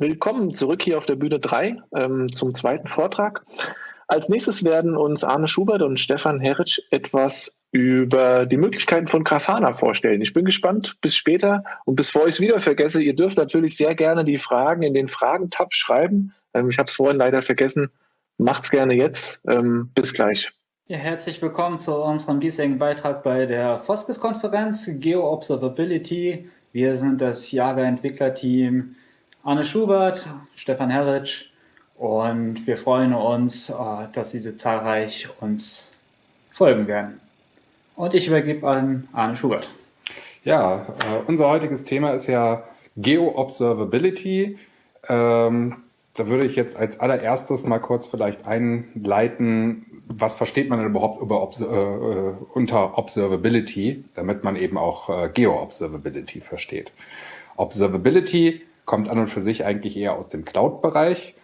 Willkommen zurück hier auf der Bühne 3 ähm, zum zweiten Vortrag. Als nächstes werden uns Arne Schubert und Stefan Heritsch etwas über die Möglichkeiten von Grafana vorstellen. Ich bin gespannt. Bis später. Und bevor ich es wieder vergesse, ihr dürft natürlich sehr gerne die Fragen in den Fragen-Tab schreiben. Ähm, ich habe es vorhin leider vergessen. Macht's gerne jetzt. Ähm, bis gleich. Ja, herzlich willkommen zu unserem diesjährigen Beitrag bei der Foskes-Konferenz Geo Observability. Wir sind das Java-Entwicklerteam Arne Schubert, Stefan Herritsch und wir freuen uns, äh, dass Sie zahlreich uns folgen werden. Und ich übergebe an Arne Schubert. Ja, äh, unser heutiges Thema ist ja Geo-Observability. Ähm, da würde ich jetzt als allererstes mal kurz vielleicht einleiten, was versteht man denn überhaupt über Obs äh, unter Observability, damit man eben auch äh, Geo-Observability versteht. Observability kommt an und für sich eigentlich eher aus dem Cloud-Bereich.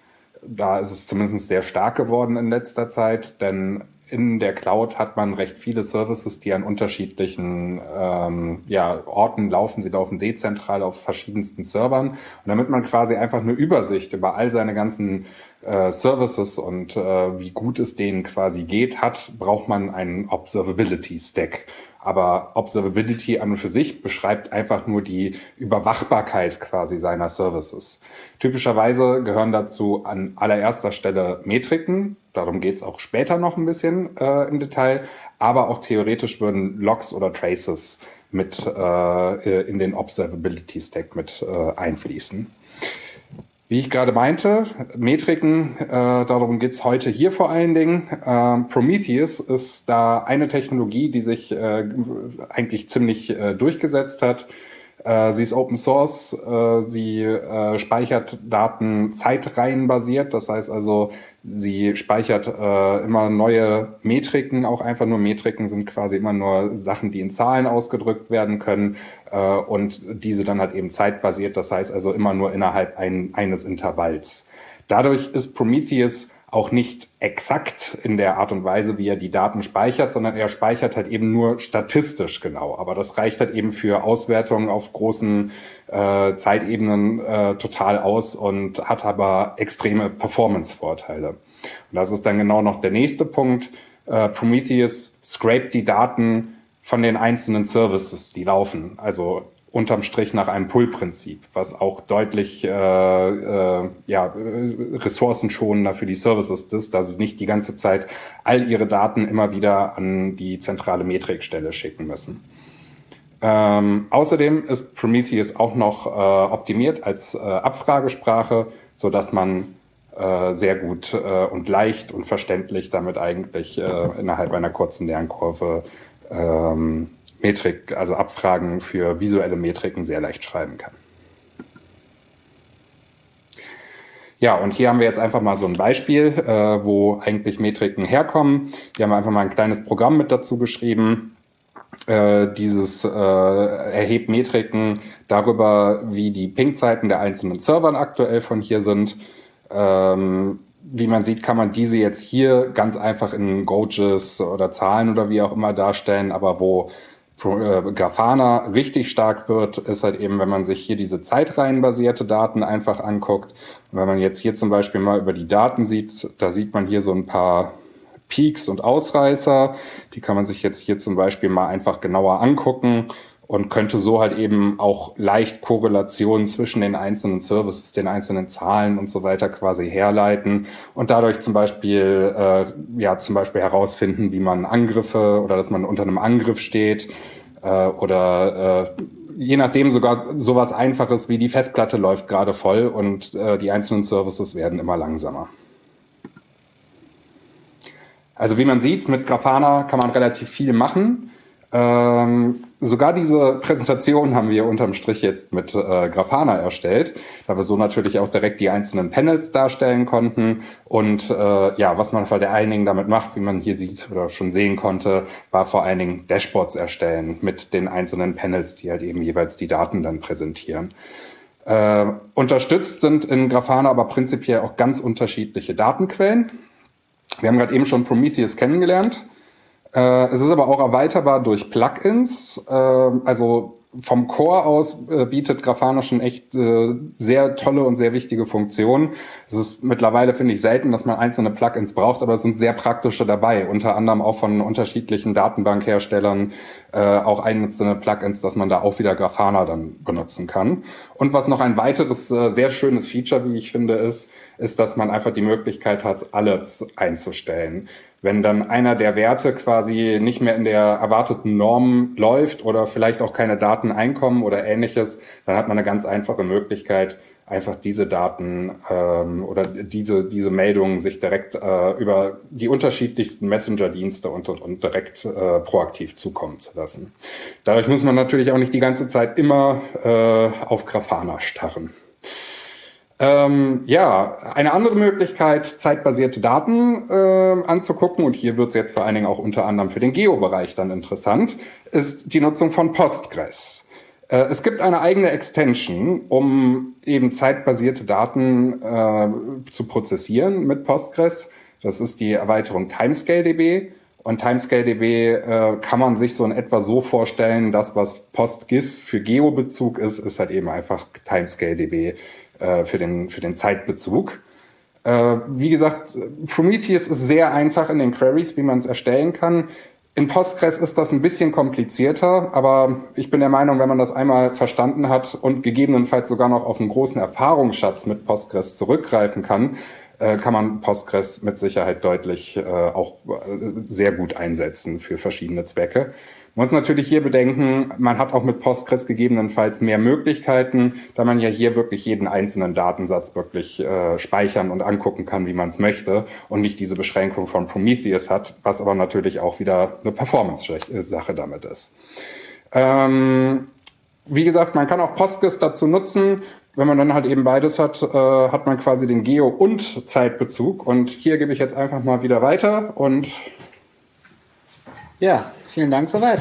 Da ist es zumindest sehr stark geworden in letzter Zeit, denn in der Cloud hat man recht viele Services, die an unterschiedlichen ähm, ja, Orten laufen. Sie laufen dezentral auf verschiedensten Servern. Und damit man quasi einfach eine Übersicht über all seine ganzen äh, Services und äh, wie gut es denen quasi geht, hat, braucht man einen Observability Stack. Aber Observability an und für sich beschreibt einfach nur die Überwachbarkeit quasi seiner Services. Typischerweise gehören dazu an allererster Stelle Metriken. Darum geht's auch später noch ein bisschen äh, im Detail. Aber auch theoretisch würden Logs oder Traces mit äh, in den Observability Stack mit äh, einfließen. Wie ich gerade meinte, Metriken, äh, darum geht's heute hier vor allen Dingen. Ähm, Prometheus ist da eine Technologie, die sich äh, eigentlich ziemlich äh, durchgesetzt hat. Äh, sie ist Open Source, äh, sie äh, speichert Daten zeitreihenbasiert, das heißt also, sie speichert immer neue Metriken, auch einfach nur Metriken sind quasi immer nur Sachen, die in Zahlen ausgedrückt werden können und diese dann halt eben zeitbasiert, das heißt also immer nur innerhalb ein, eines Intervalls. Dadurch ist Prometheus auch nicht exakt in der Art und Weise, wie er die Daten speichert, sondern er speichert halt eben nur statistisch genau. Aber das reicht halt eben für Auswertungen auf großen äh, Zeitebenen äh, total aus und hat aber extreme Performance-Vorteile. Und das ist dann genau noch der nächste Punkt. Äh, Prometheus scrapt die Daten von den einzelnen Services, die laufen. Also unterm Strich nach einem Pull-Prinzip, was auch deutlich äh, äh, ja, ressourcenschonender für die Services ist, da sie nicht die ganze Zeit all ihre Daten immer wieder an die zentrale Metrikstelle schicken müssen. Ähm, außerdem ist Prometheus auch noch äh, optimiert als äh, Abfragesprache, so dass man äh, sehr gut äh, und leicht und verständlich damit eigentlich äh, innerhalb einer kurzen Lernkurve ähm, Metrik, also Abfragen für visuelle Metriken sehr leicht schreiben kann. Ja, und hier haben wir jetzt einfach mal so ein Beispiel, äh, wo eigentlich Metriken herkommen. Hier haben wir einfach mal ein kleines Programm mit dazu geschrieben. Äh, dieses äh, erhebt Metriken darüber, wie die Ping-Zeiten der einzelnen Servern aktuell von hier sind. Ähm, wie man sieht, kann man diese jetzt hier ganz einfach in Gauges oder Zahlen oder wie auch immer darstellen, aber wo Grafana richtig stark wird, ist halt eben, wenn man sich hier diese zeitreihenbasierte Daten einfach anguckt. Wenn man jetzt hier zum Beispiel mal über die Daten sieht, da sieht man hier so ein paar Peaks und Ausreißer. Die kann man sich jetzt hier zum Beispiel mal einfach genauer angucken und könnte so halt eben auch leicht Korrelationen zwischen den einzelnen Services, den einzelnen Zahlen und so weiter quasi herleiten und dadurch zum Beispiel äh, ja zum Beispiel herausfinden, wie man Angriffe oder dass man unter einem Angriff steht äh, oder äh, je nachdem sogar sowas Einfaches wie die Festplatte läuft gerade voll und äh, die einzelnen Services werden immer langsamer. Also wie man sieht, mit Grafana kann man relativ viel machen. Ähm, sogar diese Präsentation haben wir unterm Strich jetzt mit äh, Grafana erstellt, da wir so natürlich auch direkt die einzelnen Panels darstellen konnten. Und äh, ja, was man vor allen Dingen damit macht, wie man hier sieht oder schon sehen konnte, war vor allen Dingen Dashboards erstellen mit den einzelnen Panels, die halt eben jeweils die Daten dann präsentieren. Äh, unterstützt sind in Grafana aber prinzipiell auch ganz unterschiedliche Datenquellen. Wir haben gerade eben schon Prometheus kennengelernt. Äh, es ist aber auch erweiterbar durch Plugins. Äh, also vom Core aus äh, bietet Grafana schon echt äh, sehr tolle und sehr wichtige Funktionen. Es ist mittlerweile, finde ich, selten, dass man einzelne Plugins braucht, aber es sind sehr praktische dabei, unter anderem auch von unterschiedlichen Datenbankherstellern, auch einzelne Plugins, dass man da auch wieder Grafana dann benutzen kann. Und was noch ein weiteres sehr schönes Feature, wie ich finde, ist, ist, dass man einfach die Möglichkeit hat, alles einzustellen. Wenn dann einer der Werte quasi nicht mehr in der erwarteten Norm läuft oder vielleicht auch keine Daten einkommen oder ähnliches, dann hat man eine ganz einfache Möglichkeit, einfach diese Daten ähm, oder diese, diese Meldungen sich direkt äh, über die unterschiedlichsten Messenger-Dienste und, und, und direkt äh, proaktiv zukommen zu lassen. Dadurch muss man natürlich auch nicht die ganze Zeit immer äh, auf Grafana starren. Ähm, ja, eine andere Möglichkeit, zeitbasierte Daten äh, anzugucken, und hier wird es jetzt vor allen Dingen auch unter anderem für den Geo-Bereich dann interessant, ist die Nutzung von Postgres. Äh, es gibt eine eigene Extension, um eben zeitbasierte Daten äh, zu prozessieren mit Postgres. Das ist die Erweiterung TimescaleDB. Und TimescaleDB äh, kann man sich so in etwa so vorstellen, dass was PostGIS für Geo-Bezug ist, ist halt eben einfach TimescaleDB äh, für, den, für den Zeitbezug. Äh, wie gesagt, Prometheus ist sehr einfach in den Queries, wie man es erstellen kann. In Postgres ist das ein bisschen komplizierter, aber ich bin der Meinung, wenn man das einmal verstanden hat und gegebenenfalls sogar noch auf einen großen Erfahrungsschatz mit Postgres zurückgreifen kann, äh, kann man Postgres mit Sicherheit deutlich äh, auch sehr gut einsetzen für verschiedene Zwecke. Man muss natürlich hier bedenken, man hat auch mit Postgres gegebenenfalls mehr Möglichkeiten, da man ja hier wirklich jeden einzelnen Datensatz wirklich äh, speichern und angucken kann, wie man es möchte und nicht diese Beschränkung von Prometheus hat, was aber natürlich auch wieder eine Performance-Sache damit ist. Ähm, wie gesagt, man kann auch Postgres dazu nutzen. Wenn man dann halt eben beides hat, äh, hat man quasi den Geo- und Zeitbezug. Und hier gebe ich jetzt einfach mal wieder weiter und ja, Vielen Dank soweit.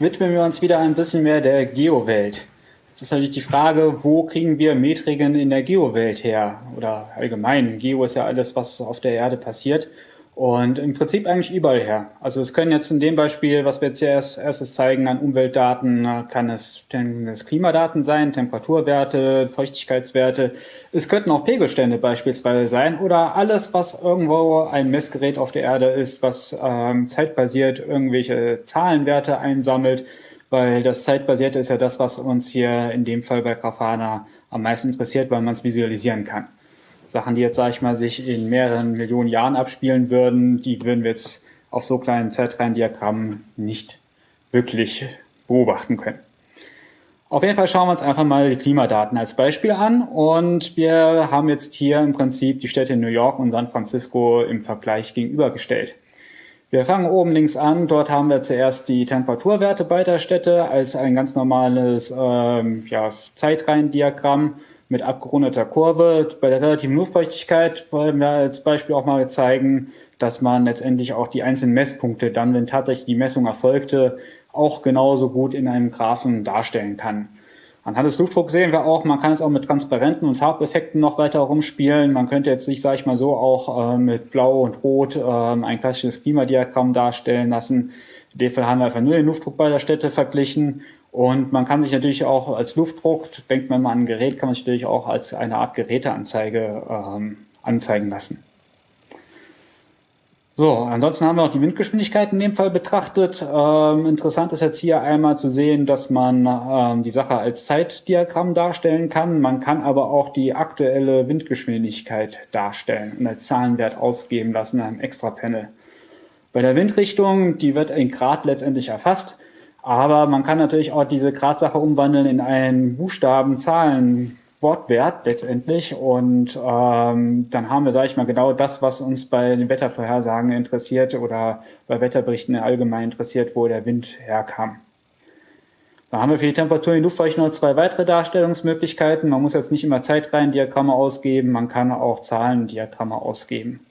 Widmen wir uns wieder ein bisschen mehr der Geo-Welt. Jetzt ist natürlich die Frage, wo kriegen wir Metriken in der Geo-Welt her? Oder allgemein, Geo ist ja alles, was auf der Erde passiert. Und im Prinzip eigentlich überall her. Also es können jetzt in dem Beispiel, was wir jetzt hier erst, erstes zeigen, an Umweltdaten, kann es, können es Klimadaten sein, Temperaturwerte, Feuchtigkeitswerte. Es könnten auch Pegelstände beispielsweise sein oder alles, was irgendwo ein Messgerät auf der Erde ist, was ähm, zeitbasiert irgendwelche Zahlenwerte einsammelt, weil das zeitbasierte ist ja das, was uns hier in dem Fall bei Grafana am meisten interessiert, weil man es visualisieren kann. Sachen, die jetzt, sage ich mal, sich in mehreren Millionen Jahren abspielen würden, die würden wir jetzt auf so kleinen Zeitreihendiagrammen nicht wirklich beobachten können. Auf jeden Fall schauen wir uns einfach mal die Klimadaten als Beispiel an und wir haben jetzt hier im Prinzip die Städte New York und San Francisco im Vergleich gegenübergestellt. Wir fangen oben links an. Dort haben wir zuerst die Temperaturwerte beider Städte als ein ganz normales ähm, ja, Zeitreihendiagramm mit abgerundeter Kurve. Bei der relativen Luftfeuchtigkeit wollen wir als Beispiel auch mal zeigen, dass man letztendlich auch die einzelnen Messpunkte dann, wenn tatsächlich die Messung erfolgte, auch genauso gut in einem Graphen darstellen kann. Anhand des Luftdrucks sehen wir auch, man kann es auch mit transparenten und Farbeffekten noch weiter rumspielen. Man könnte jetzt nicht, sage ich mal so, auch äh, mit Blau und Rot äh, ein klassisches Klimadiagramm darstellen lassen. In dem Fall haben wir einfach nur den Luftdruck beider Städte verglichen und man kann sich natürlich auch als Luftdruck, denkt man mal an ein Gerät, kann man sich natürlich auch als eine Art Geräteanzeige ähm, anzeigen lassen. So, ansonsten haben wir noch die Windgeschwindigkeit in dem Fall betrachtet. Ähm, interessant ist jetzt hier einmal zu sehen, dass man ähm, die Sache als Zeitdiagramm darstellen kann. Man kann aber auch die aktuelle Windgeschwindigkeit darstellen und als Zahlenwert ausgeben lassen in einem Extra-Panel. Bei der Windrichtung, die wird in Grad letztendlich erfasst. Aber man kann natürlich auch diese Gradsache umwandeln in einen Buchstaben, Zahlen, Wortwert letztendlich. Und ähm, dann haben wir, sage ich mal, genau das, was uns bei den Wettervorhersagen interessiert oder bei Wetterberichten allgemein interessiert, wo der Wind herkam. Da haben wir für die Temperatur in Luftfeucht noch zwei weitere Darstellungsmöglichkeiten. Man muss jetzt nicht immer Zeitreihendiagramme ausgeben, man kann auch Zahlendiagramme ausgeben.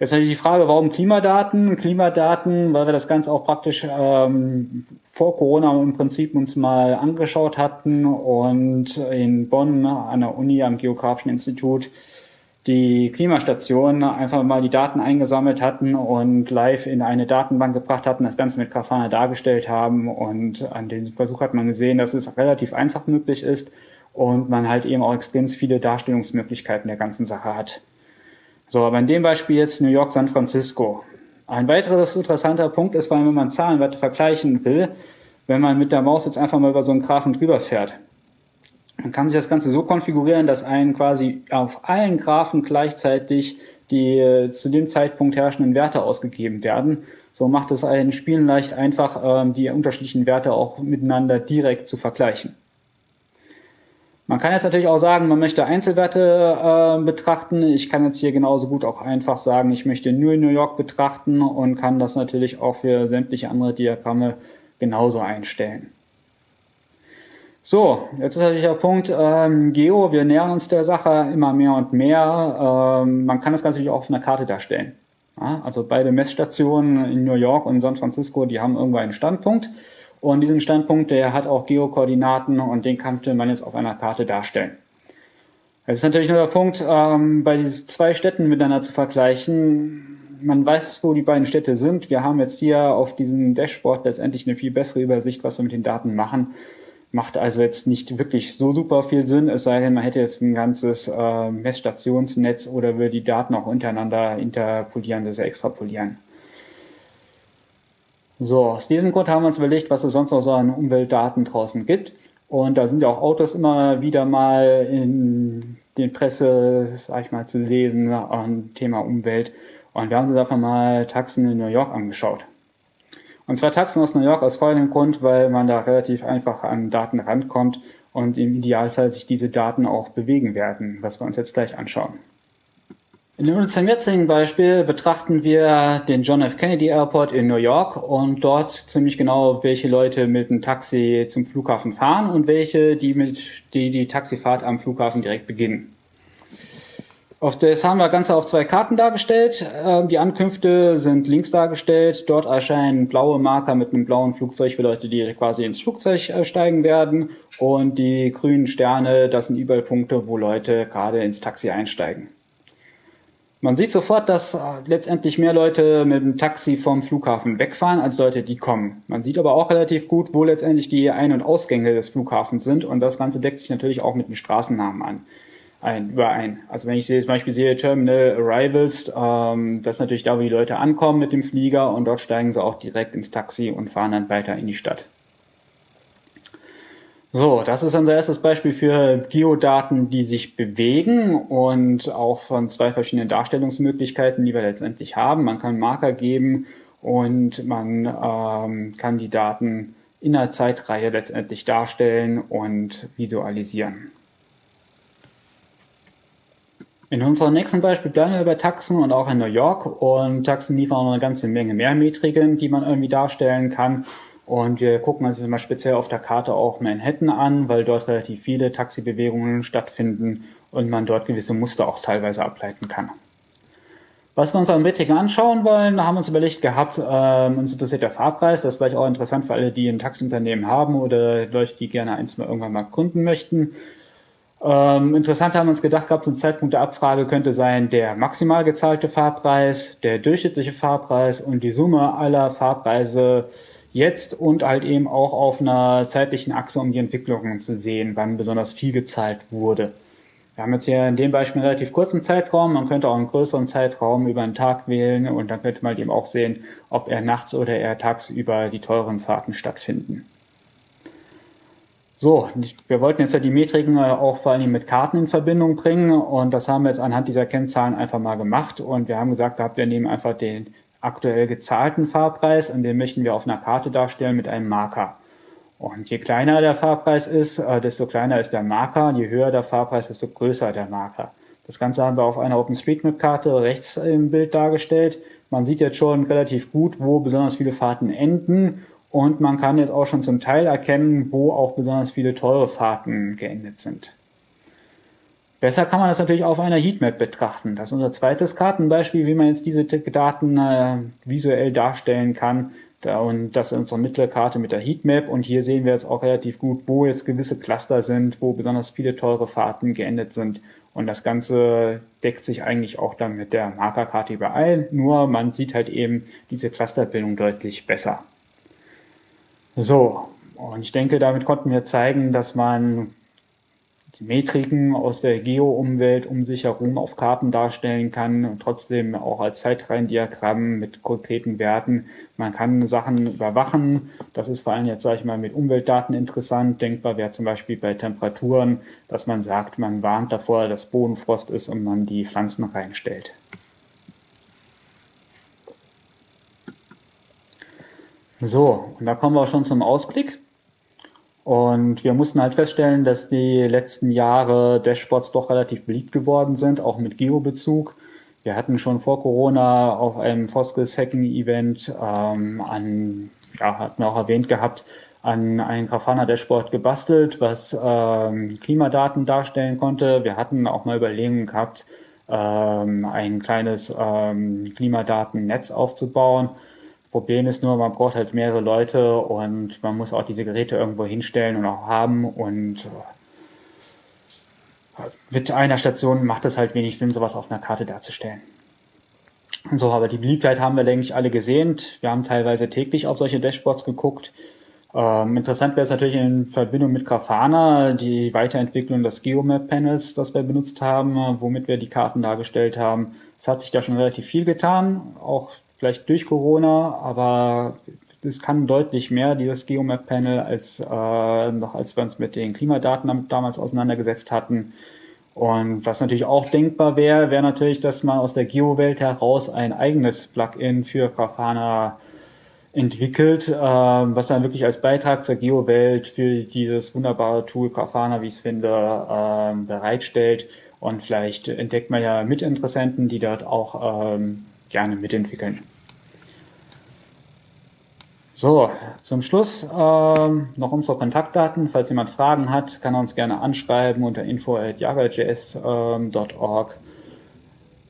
Jetzt natürlich die Frage, warum Klimadaten? Klimadaten, weil wir das Ganze auch praktisch ähm, vor Corona im Prinzip uns mal angeschaut hatten und in Bonn an der Uni am Geografischen Institut die Klimastation einfach mal die Daten eingesammelt hatten und live in eine Datenbank gebracht hatten, das Ganze mit Grafana dargestellt haben. Und an diesem Versuch hat man gesehen, dass es relativ einfach möglich ist und man halt eben auch extrem viele Darstellungsmöglichkeiten der ganzen Sache hat. So, aber in dem Beispiel jetzt New York, San Francisco. Ein weiteres interessanter Punkt ist, weil wenn man Zahlenwerte vergleichen will, wenn man mit der Maus jetzt einfach mal über so einen Graphen drüber fährt. Man kann sich das Ganze so konfigurieren, dass einen quasi auf allen Graphen gleichzeitig die äh, zu dem Zeitpunkt herrschenden Werte ausgegeben werden. So macht es einen Spielen leicht einfach, ähm, die unterschiedlichen Werte auch miteinander direkt zu vergleichen. Man kann jetzt natürlich auch sagen, man möchte Einzelwerte äh, betrachten. Ich kann jetzt hier genauso gut auch einfach sagen, ich möchte nur New York betrachten und kann das natürlich auch für sämtliche andere Diagramme genauso einstellen. So, jetzt ist natürlich der Punkt ähm, Geo. Wir nähern uns der Sache immer mehr und mehr. Ähm, man kann das Ganze natürlich auch auf einer Karte darstellen. Ja, also beide Messstationen in New York und San Francisco, die haben irgendwo einen Standpunkt. Und diesen Standpunkt, der hat auch Geokoordinaten und den könnte man jetzt auf einer Karte darstellen. Jetzt ist natürlich nur der Punkt, ähm, bei diesen zwei Städten miteinander zu vergleichen. Man weiß, wo die beiden Städte sind. Wir haben jetzt hier auf diesem Dashboard letztendlich eine viel bessere Übersicht, was wir mit den Daten machen. Macht also jetzt nicht wirklich so super viel Sinn, es sei denn, man hätte jetzt ein ganzes äh, Messstationsnetz oder würde die Daten auch untereinander interpolieren, das extrapolieren. So, aus diesem Grund haben wir uns überlegt, was es sonst noch so an Umweltdaten draußen gibt. Und da sind ja auch Autos immer wieder mal in den Presse, sag ich mal, zu lesen am Thema Umwelt. Und wir haben uns einfach mal Taxen in New York angeschaut. Und zwar Taxen aus New York aus folgendem Grund, weil man da relativ einfach an Daten rankommt und im Idealfall sich diese Daten auch bewegen werden, was wir uns jetzt gleich anschauen. In unserem jetzigen Beispiel betrachten wir den John F. Kennedy Airport in New York und dort ziemlich genau, welche Leute mit einem Taxi zum Flughafen fahren und welche, die mit, die, die Taxifahrt am Flughafen direkt beginnen. Auf das haben wir Ganze auf zwei Karten dargestellt. Ähm, die Ankünfte sind links dargestellt. Dort erscheinen blaue Marker mit einem blauen Flugzeug für Leute, die quasi ins Flugzeug äh, steigen werden. Und die grünen Sterne, das sind überall Punkte, wo Leute gerade ins Taxi einsteigen. Man sieht sofort, dass äh, letztendlich mehr Leute mit dem Taxi vom Flughafen wegfahren, als Leute, die kommen. Man sieht aber auch relativ gut, wo letztendlich die Ein- und Ausgänge des Flughafens sind. Und das Ganze deckt sich natürlich auch mit den Straßennamen an ein, überein. Also wenn ich zum Beispiel sehe Terminal Arrivals, ähm, das ist natürlich da, wo die Leute ankommen mit dem Flieger und dort steigen sie auch direkt ins Taxi und fahren dann weiter in die Stadt. So, das ist unser erstes Beispiel für Geodaten, die sich bewegen und auch von zwei verschiedenen Darstellungsmöglichkeiten, die wir letztendlich haben. Man kann Marker geben und man ähm, kann die Daten in einer Zeitreihe letztendlich darstellen und visualisieren. In unserem nächsten Beispiel bleiben wir bei Taxen und auch in New York. Und Taxen liefern eine ganze Menge mehr Metriken, die man irgendwie darstellen kann. Und wir gucken uns mal speziell auf der Karte auch Manhattan an, weil dort relativ viele Taxibewegungen stattfinden und man dort gewisse Muster auch teilweise ableiten kann. Was wir uns an Metriken anschauen wollen, haben uns überlegt gehabt, äh, uns interessiert der Fahrpreis. Das ist vielleicht auch interessant für alle, die ein Taxiunternehmen haben oder Leute, die gerne eins mal irgendwann mal gründen möchten. Ähm, interessant haben wir uns gedacht gehabt, zum Zeitpunkt der Abfrage könnte sein der maximal gezahlte Fahrpreis, der durchschnittliche Fahrpreis und die Summe aller Fahrpreise jetzt und halt eben auch auf einer zeitlichen Achse, um die Entwicklungen zu sehen, wann besonders viel gezahlt wurde. Wir haben jetzt hier in dem Beispiel einen relativ kurzen Zeitraum. Man könnte auch einen größeren Zeitraum über einen Tag wählen und dann könnte man eben auch sehen, ob er nachts oder eher tagsüber die teuren Fahrten stattfinden. So, wir wollten jetzt ja die Metriken äh, auch vor allem mit Karten in Verbindung bringen und das haben wir jetzt anhand dieser Kennzahlen einfach mal gemacht und wir haben gesagt gehabt, wir nehmen einfach den aktuell gezahlten Fahrpreis und den möchten wir auf einer Karte darstellen mit einem Marker. Und je kleiner der Fahrpreis ist, äh, desto kleiner ist der Marker, je höher der Fahrpreis, desto größer der Marker. Das Ganze haben wir auf einer OpenStreetMap-Karte rechts im Bild dargestellt. Man sieht jetzt schon relativ gut, wo besonders viele Fahrten enden und man kann jetzt auch schon zum Teil erkennen, wo auch besonders viele teure Fahrten geendet sind. Besser kann man das natürlich auf einer Heatmap betrachten. Das ist unser zweites Kartenbeispiel, wie man jetzt diese Daten äh, visuell darstellen kann. Da, und das ist unsere Mittelkarte mit der Heatmap. Und hier sehen wir jetzt auch relativ gut, wo jetzt gewisse Cluster sind, wo besonders viele teure Fahrten geendet sind. Und das Ganze deckt sich eigentlich auch dann mit der Markerkarte überall. Nur man sieht halt eben diese Clusterbildung deutlich besser. So. Und ich denke, damit konnten wir zeigen, dass man Metriken aus der Geo-Umwelt um sich herum auf Karten darstellen kann und trotzdem auch als Zeitreihendiagramm mit konkreten Werten. Man kann Sachen überwachen. Das ist vor allem jetzt, sage ich mal, mit Umweltdaten interessant. Denkbar wäre zum Beispiel bei Temperaturen, dass man sagt, man warnt davor, dass Bodenfrost ist und man die Pflanzen reinstellt. So, und da kommen wir auch schon zum Ausblick. Und wir mussten halt feststellen, dass die letzten Jahre Dashboards doch relativ beliebt geworden sind, auch mit Geo-Bezug. Wir hatten schon vor Corona auf einem Foskes Hacking Event ähm, an, ja, hatten auch erwähnt gehabt, an ein Grafana Dashboard gebastelt, was ähm, Klimadaten darstellen konnte. Wir hatten auch mal Überlegungen gehabt, ähm, ein kleines ähm, Klimadatennetz aufzubauen. Problem ist nur, man braucht halt mehrere Leute und man muss auch diese Geräte irgendwo hinstellen und auch haben und äh, mit einer Station macht es halt wenig Sinn, sowas auf einer Karte darzustellen. So, aber die Beliebtheit haben wir, denke ich, alle gesehen. Wir haben teilweise täglich auf solche Dashboards geguckt. Ähm, interessant wäre es natürlich in Verbindung mit Grafana, die Weiterentwicklung des Geomap-Panels, das wir benutzt haben, womit wir die Karten dargestellt haben. Es hat sich da schon relativ viel getan, auch vielleicht durch Corona, aber es kann deutlich mehr, dieses Geomap-Panel, als äh, noch als wir uns mit den Klimadaten damals auseinandergesetzt hatten. Und was natürlich auch denkbar wäre, wäre natürlich, dass man aus der Geo-Welt heraus ein eigenes Plugin für Grafana entwickelt, äh, was dann wirklich als Beitrag zur Geo-Welt für dieses wunderbare Tool Grafana, wie ich es finde, äh, bereitstellt. Und vielleicht entdeckt man ja Mitinteressenten, die dort auch ähm, gerne mitentwickeln. So, zum Schluss ähm, noch unsere Kontaktdaten. Falls jemand Fragen hat, kann er uns gerne anschreiben unter info.jagajs.org. Ähm,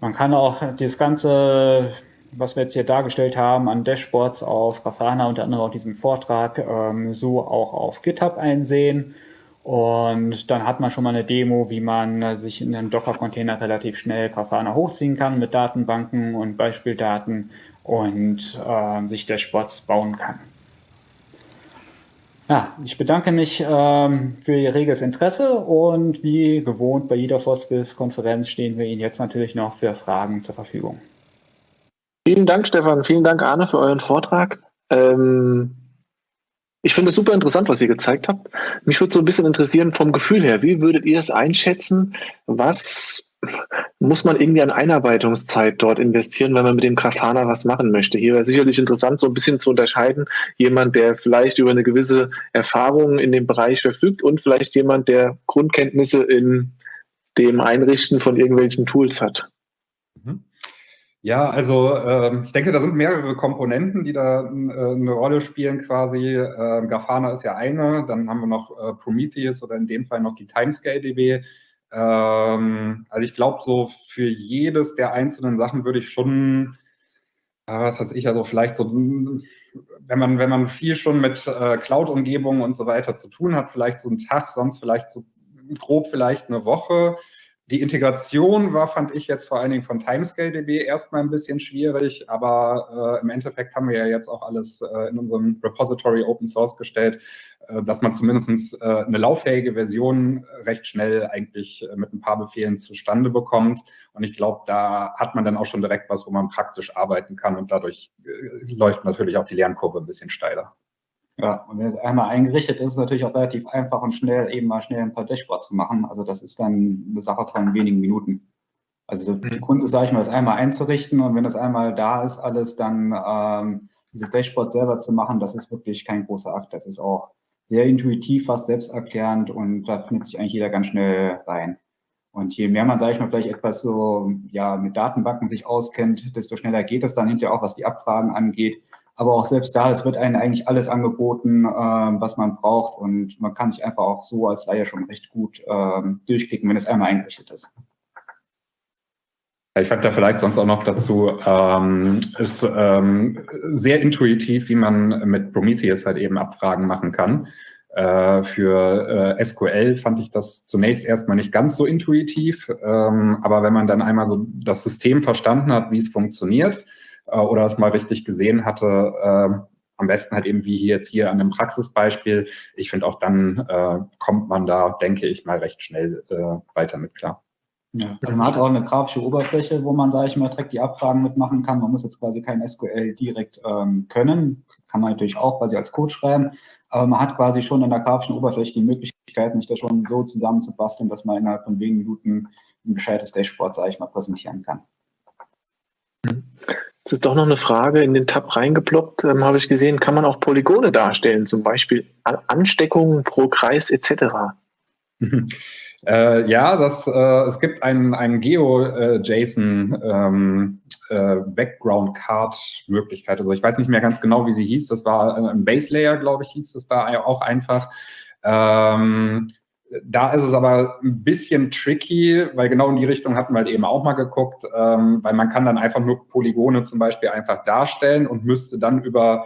Man kann auch das Ganze, was wir jetzt hier dargestellt haben, an Dashboards auf Grafana, unter anderem auch diesen Vortrag, ähm, so auch auf GitHub einsehen. Und dann hat man schon mal eine Demo, wie man sich in einem Docker-Container relativ schnell Grafana hochziehen kann mit Datenbanken und Beispieldaten und äh, sich Dashboards bauen kann. Ja, ich bedanke mich ähm, für Ihr reges Interesse und wie gewohnt bei jeder Foskis-Konferenz stehen wir Ihnen jetzt natürlich noch für Fragen zur Verfügung. Vielen Dank, Stefan. Vielen Dank, Arne, für euren Vortrag. Ähm, ich finde es super interessant, was ihr gezeigt habt. Mich würde so ein bisschen interessieren vom Gefühl her. Wie würdet ihr es einschätzen? Was muss man irgendwie an Einarbeitungszeit dort investieren, wenn man mit dem Grafana was machen möchte? Hier wäre sicherlich interessant, so ein bisschen zu unterscheiden. Jemand, der vielleicht über eine gewisse Erfahrung in dem Bereich verfügt und vielleicht jemand, der Grundkenntnisse in dem Einrichten von irgendwelchen Tools hat. Mhm. Ja, also äh, ich denke, da sind mehrere Komponenten, die da äh, eine Rolle spielen quasi. Äh, Grafana ist ja eine, dann haben wir noch äh, Prometheus oder in dem Fall noch die Timescale-DB. Ähm, also ich glaube, so für jedes der einzelnen Sachen würde ich schon, äh, was weiß ich, also vielleicht so, wenn man, wenn man viel schon mit äh, Cloud-Umgebungen und so weiter zu tun hat, vielleicht so einen Tag, sonst vielleicht so grob vielleicht eine Woche die Integration war, fand ich jetzt vor allen Dingen von Timescale.db erstmal ein bisschen schwierig, aber äh, im Endeffekt haben wir ja jetzt auch alles äh, in unserem Repository Open Source gestellt, äh, dass man zumindest äh, eine lauffähige Version recht schnell eigentlich äh, mit ein paar Befehlen zustande bekommt. Und ich glaube, da hat man dann auch schon direkt was, wo man praktisch arbeiten kann und dadurch äh, läuft natürlich auch die Lernkurve ein bisschen steiler. Ja, und wenn es einmal eingerichtet ist, ist es natürlich auch relativ einfach und schnell, eben mal schnell ein paar Dashboards zu machen. Also das ist dann eine Sache von wenigen Minuten. Also die mhm. Kunst ist, sage ich mal, das einmal einzurichten und wenn das einmal da ist, alles, dann ähm, diese Dashboards selber zu machen, das ist wirklich kein großer Akt. Das ist auch sehr intuitiv, fast selbsterklärend und da findet sich eigentlich jeder ganz schnell rein. Und je mehr man, sage ich mal, vielleicht etwas so ja mit Datenbanken sich auskennt, desto schneller geht es dann hinterher auch, was die Abfragen angeht. Aber auch selbst da, es wird einem eigentlich alles angeboten, äh, was man braucht. Und man kann sich einfach auch so als Laie schon recht gut äh, durchklicken, wenn es einmal eingerichtet ist. Ich fand da vielleicht sonst auch noch dazu, ähm, ist ähm, sehr intuitiv, wie man mit Prometheus halt eben Abfragen machen kann. Äh, für äh, SQL fand ich das zunächst erstmal nicht ganz so intuitiv, ähm, aber wenn man dann einmal so das System verstanden hat, wie es funktioniert äh, oder es mal richtig gesehen hatte, äh, am besten halt eben wie jetzt hier an einem Praxisbeispiel, ich finde auch dann äh, kommt man da, denke ich mal, recht schnell äh, weiter mit klar. Ja. Also man hat auch eine grafische Oberfläche, wo man, sage ich mal, direkt die Abfragen mitmachen kann. Man muss jetzt quasi kein SQL direkt ähm, können. Kann man natürlich auch quasi als Code schreiben. Aber man hat quasi schon in der grafischen Oberfläche die Möglichkeit, sich das schon so zusammenzubasteln, dass man innerhalb von wenigen Minuten ein gescheites Dashboard, sage ich mal, präsentieren kann. Jetzt ist doch noch eine Frage in den Tab reingeploppt, ähm, habe ich gesehen. Kann man auch Polygone darstellen, zum Beispiel Ansteckungen pro Kreis etc.? Äh, ja, das, äh, es gibt einen, einen Geo-JSON ähm, äh. Also ich weiß nicht mehr ganz genau, wie sie hieß. Das war äh, ein Base Layer, glaube ich, hieß es da auch einfach. Ähm, da ist es aber ein bisschen tricky, weil genau in die Richtung hatten wir halt eben auch mal geguckt, ähm, weil man kann dann einfach nur Polygone zum Beispiel einfach darstellen und müsste dann über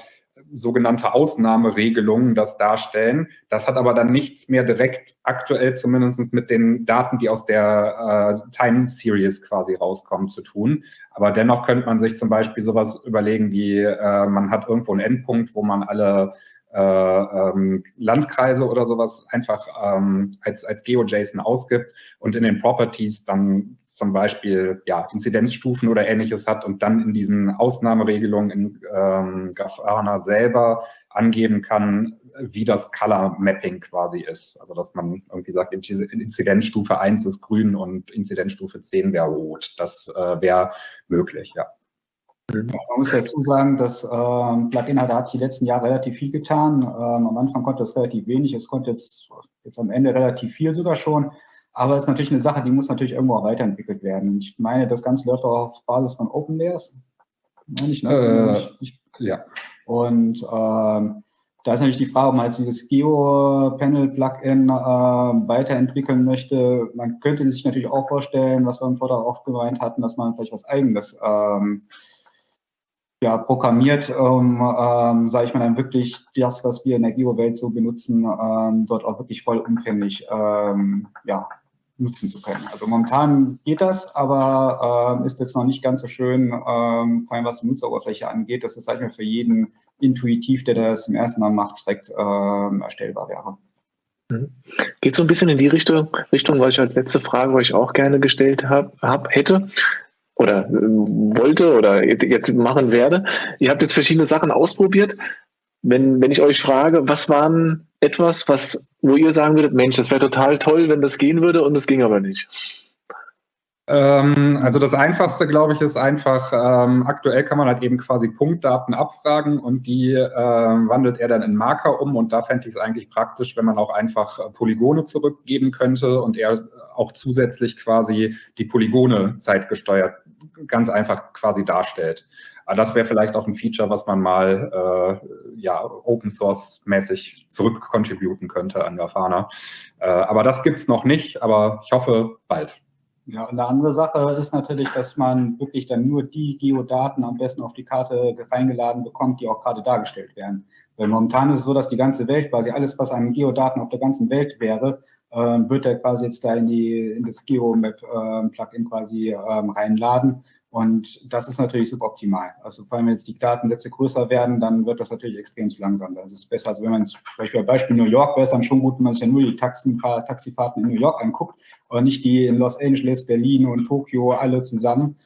sogenannte Ausnahmeregelungen das darstellen. Das hat aber dann nichts mehr direkt aktuell zumindest mit den Daten, die aus der äh, Time Series quasi rauskommen, zu tun. Aber dennoch könnte man sich zum Beispiel sowas überlegen wie, äh, man hat irgendwo einen Endpunkt, wo man alle äh, ähm, Landkreise oder sowas einfach ähm, als, als GeoJSON ausgibt und in den Properties dann zum Beispiel ja, Inzidenzstufen oder ähnliches hat und dann in diesen Ausnahmeregelungen in ähm, Grafana selber angeben kann, wie das Color Mapping quasi ist. Also dass man irgendwie sagt, Inzidenzstufe 1 ist grün und Inzidenzstufe 10 wäre rot. Das äh, wäre möglich, ja. Man muss dazu sagen, das ähm, Plugin hat, hat sich die letzten Jahre relativ viel getan. Ähm, am Anfang konnte es relativ wenig, es konnte jetzt, jetzt am Ende relativ viel sogar schon. Aber es ist natürlich eine Sache, die muss natürlich irgendwo auch weiterentwickelt werden. Ich meine, das Ganze läuft auch auf Basis von OpenLayers. Meine ich, ne? Äh, ich, ja. Und ähm, da ist natürlich die Frage, ob man jetzt dieses Geo-Panel-Plugin äh, weiterentwickeln möchte. Man könnte sich natürlich auch vorstellen, was wir im Vortrag auch gemeint hatten, dass man vielleicht was Eigenes ähm, ja, programmiert, um, ähm, sage ich mal, dann wirklich das, was wir in der Geo-Welt so benutzen, ähm, dort auch wirklich vollumfänglich ähm, ja, nutzen zu können. Also momentan geht das, aber äh, ist jetzt noch nicht ganz so schön, ähm, vor allem was die Nutzeroberfläche angeht, dass das, sag ich mal, für jeden intuitiv, der das zum ersten Mal macht, direkt ähm, erstellbar wäre. Mhm. Geht so ein bisschen in die Richtung, Richtung, weil ich als letzte Frage, ich auch gerne gestellt habe, hab, hätte oder äh, wollte oder jetzt machen werde. Ihr habt jetzt verschiedene Sachen ausprobiert. Wenn, wenn ich euch frage, was waren etwas, was, wo ihr sagen würdet, Mensch, das wäre total toll, wenn das gehen würde und es ging aber nicht? Ähm, also das Einfachste, glaube ich, ist einfach, ähm, aktuell kann man halt eben quasi Punktdaten abfragen und die äh, wandelt er dann in Marker um und da fände ich es eigentlich praktisch, wenn man auch einfach äh, Polygone zurückgeben könnte und er auch zusätzlich quasi die Polygone zeitgesteuert ganz einfach quasi darstellt. Aber das wäre vielleicht auch ein Feature, was man mal äh, ja, Open Source mäßig zurückcontributen könnte an Grafana. Äh, aber das gibt es noch nicht, aber ich hoffe bald. Ja, und eine andere Sache ist natürlich, dass man wirklich dann nur die Geodaten am besten auf die Karte reingeladen bekommt, die auch gerade dargestellt werden. Weil momentan ist es so, dass die ganze Welt, quasi alles, was an Geodaten auf der ganzen Welt wäre, wird er quasi jetzt da in, die, in das Geomap-Plugin äh, quasi ähm, reinladen. Und das ist natürlich suboptimal. Also vor allem, wenn jetzt die Datensätze größer werden, dann wird das natürlich extrem langsam. Das ist besser, also wenn man zum Beispiel Beispiel New York wäre es dann schon gut, wenn man sich ja nur die Taxenfahr Taxifahrten in New York anguckt und nicht die in Los Angeles, Berlin und Tokio alle zusammen.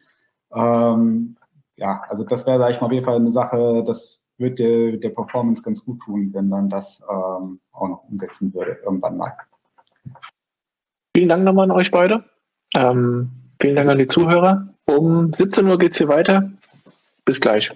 Ähm, ja, also das wäre, sage ich mal, auf jeden Fall eine Sache, das wird der, der Performance ganz gut tun, wenn man das ähm, auch noch umsetzen würde, irgendwann mal. Vielen Dank nochmal an euch beide. Ähm, vielen Dank an die Zuhörer. Um 17 Uhr geht es hier weiter. Bis gleich.